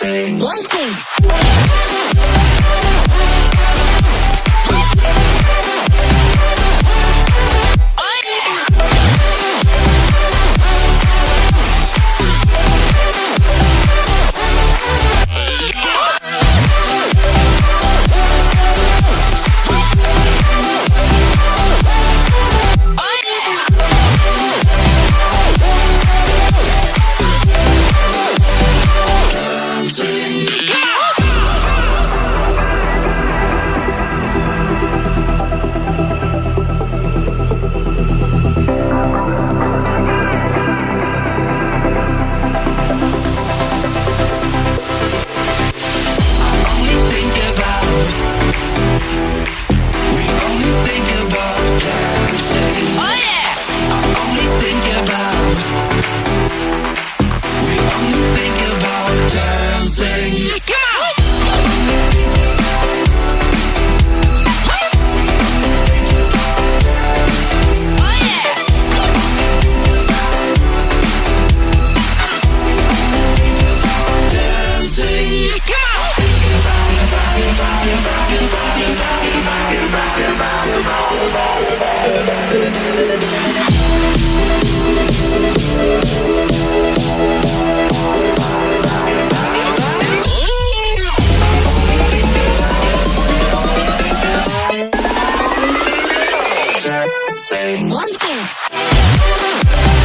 One thing. One, two.